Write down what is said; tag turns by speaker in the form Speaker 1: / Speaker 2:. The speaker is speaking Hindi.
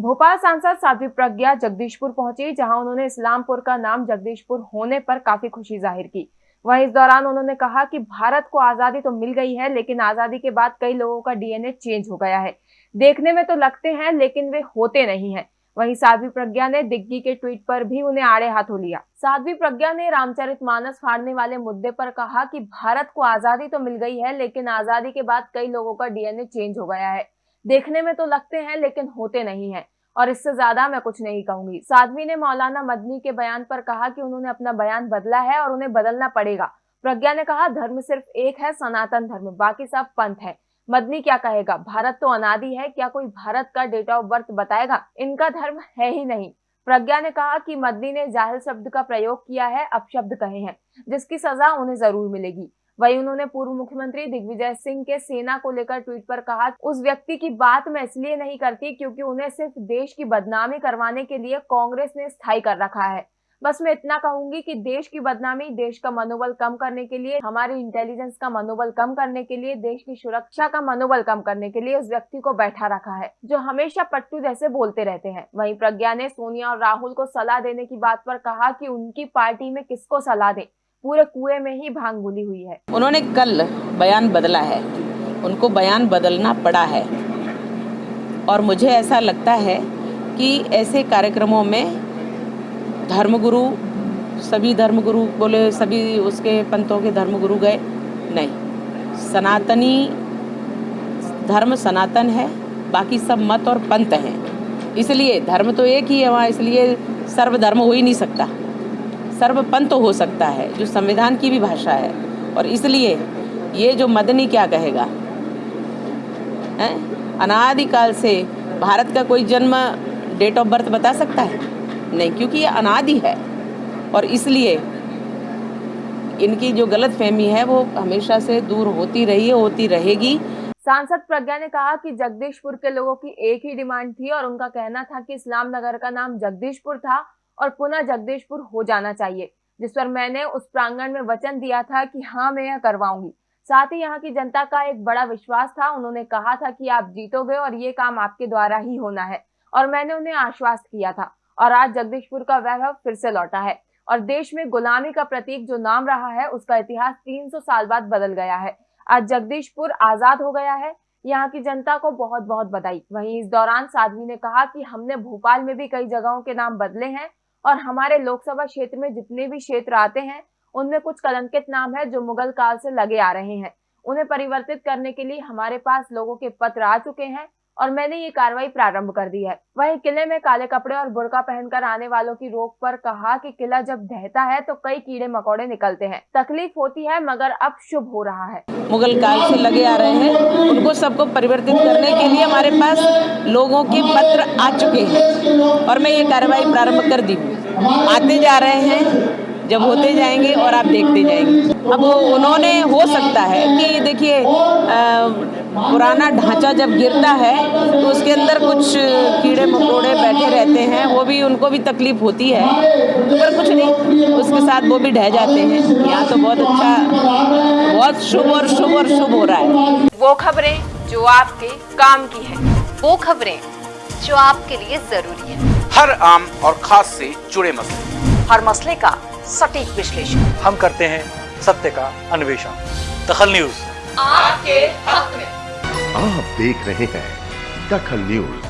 Speaker 1: भोपाल सांसद साध्वी प्रज्ञा जगदीशपुर पहुँची, जहाँ उन्होंने इस्लामपुर का नाम जगदीशपुर होने पर काफ़ी खुशी ज़ाहिर की। वहीं इस दौरान उन्होंने कहा कि भारत को आज़ादी तो मिल गई है, लेकिन आज़ादी के बाद कई लोगों का डीएनए चेंज हो गया है। देखने में तो लगते हैं, लेकिन वे होते नहीं है। वहीं साध्वी प्रज्ञा ने दिग्गी के ट्वीट पर भी उन्हें आड़े हाथों लिया। साध्वी प्रज्ञा ने रामचरित मानस फाड़ने वाले मुद्दे पर कहा कि भारत को आज़ादी तो मिल गई है, लेकिन आज़ादी के बाद कई लोगों का डीएनए चेंज हो गया है। देखने में तो लगते हैं, लेकिन होते नहीं हैं। और इससे ज़्यादा मैं कुछ नहीं कहूँगी। साध्वी ने मौलाना मदनी के बयान पर कहा कि उन्होंने अपना बयान बदला है और उन्हें बदलना पड़ेगा। प्रज्ञा ने कहा, धर्म सिर्फ़ एक है, सनातन धर्म, बाकी सब पंथ है। मदनी क्या कहेगा, भारत तो अनादि है, क्या कोई भारत का डेट ऑफ़ बर्थ बताएगा? इनका धर्म है ही नहीं। प्रज्ञा ने कहा कि मदनी ने जाहिल शब्द का प्रयोग किया है, अपशब्द कहे हैं, जिसकी सजा उन्हें ज़रूर मिलेगी। वहीं उन्होंने पूर्व मुख्यमंत्री दिग्विजय सिंह के सेना को लेकर ट्वीट पर कहा, उस व्यक्ति की बात मैं इसलिए नहीं करती क्योंकि उन्हें सिर्फ़ देश की बदनामी करवाने के लिए कांग्रेस ने स्थायी कर रखा है। बस मैं इतना कहूँगी कि देश की बदनामी, देश का मनोबल कम करने के लिए, हमारी इंटेलिजेंस का मनोबल कम करने के लिए, देश की सुरक्षा का मनोबल कम करने के लिए उस व्यक्ति को बैठा रखा है, जो हमेशा पट्टू जैसे बोलते रहते हैं। वहीं प्रज्ञा ने सोनिया और राहुल को सलाह देने की बात पर कहा कि उनकी पार्टी में किसको सलाह दे? पूरे कुएँ में ही भाँग घुली हुई है।
Speaker 2: उन्होंने कल बयान बदला है। उनको बयान बदलना पड़ा है। और मुझे ऐसा लगता है कि ऐसे कार्यक्रमों में धर्मगुरु, सभी धर्मगुरु बोले, सभी उसके पंथों के धर्मगुरु गए? नहीं। सनातनी धर्म सनातन है, बाकी सब मत और पंथ हैं। इसलिए धर्म तो एक ही है वहाँ, इसलिए सर्वधर्म हो ही नहीं सकता। सर्वपंथ हो सकता है, जो संविधान की भी भाषा है। और इसलिए ये जो मदनी क्या कहेगा? है? अनादिकाल से भारत का कोई जन्म डेट ऑफ़ बर्थ बता सकता है? नहीं, क्योंकि ये अनादि है। और इसलिए इनकी जो गलत फहमी है, वो हमेशा से दूर होती रही है, होती रहेगी।
Speaker 1: सांसद प्रज्ञा ने कहा कि जगदीशपुर के लोगों की एक ही डिमांड थी और उनका कहना था कि इस्लाम नगर का नाम जगदीशपुर था। और पुनः जगदीशपुर हो जाना चाहिए, जिस पर मैंने उस प्रांगण में वचन दिया था कि हाँ मैं यह करवाऊँगी। साथ ही यहाँ की जनता का एक बड़ा विश्वास था। उन्होंने कहा था कि आप जीतोगे और ये काम आपके द्वारा ही होना है, और मैंने उन्हें आश्वास्त किया था, और आज जगदीशपुर का वैभव फिर से लौटा है, और देश में गुलामी का प्रतीक जो नाम रहा है, उसका इतिहास 300 साल बाद बदल गया है। आज जगदीशपुर आज़ाद हो गया है। यहाँ की जनता को बहुत बहुत बधाई। वहीं इस दौरान साध्वी ने कहा कि हमने भोपाल में भी कई जगहों के नाम बदले हैं और हमारे लोकसभा क्षेत्र में जितने भी क्षेत्र आते हैं, उनमें कुछ कलंकित नाम है जो मुगल काल से लगे आ रहे हैं। उन्हें परिवर्तित करने के लिए हमारे पास लोगों के पत्र आ चुके हैं। और मैंने ये कार्रवाई प्रारंभ कर दी है। वहीं किले में काले कपड़े और बुरका पहनकर आने वालों की रोक पर कहा कि किला जब ढहता है तो कई कीड़े मकोड़े निकलते हैं। तकलीफ़ होती है, मगर अब शुभ हो रहा है।
Speaker 2: मुगल काल से लगे आ रहे हैं। उनको सबको परिवर्तित करने के लिए हमारे पास लोगों के पत्र आ चुके हैं। और मैं ये कार्रवाई प्रारंभ कर दी आते जा रहे हैं। जब होते जाएँगे और आप देखते जाएँगे। अब उन्होंने हो सकता है कि देखिए पुराना ढांचा जब गिरता है तो उसके अंदर कुछ कीड़े मकोड़े बैठे रहते हैं वो भी उनको भी तकलीफ़ होती है। पर कुछ नहीं उसके साथ वो भी ढह जाते हैं। यहाँ तो बहुत अच्छा बहुत शुभ और शुभ और शुभ हो रहा है।
Speaker 1: वो खबरें जो आपके काम की है
Speaker 3: वो खबरें जो आपके लिए ज़रूरी है।
Speaker 4: हर आम और खास से जुड़े मसले।
Speaker 3: हर मसले का सटीक विश्लेषण।
Speaker 5: हम करते हैं सत्य का अन्वेषण। दखल न्यूज़।
Speaker 3: आपके हक में।
Speaker 6: आप देख रहे हैं दखल न्यूज़।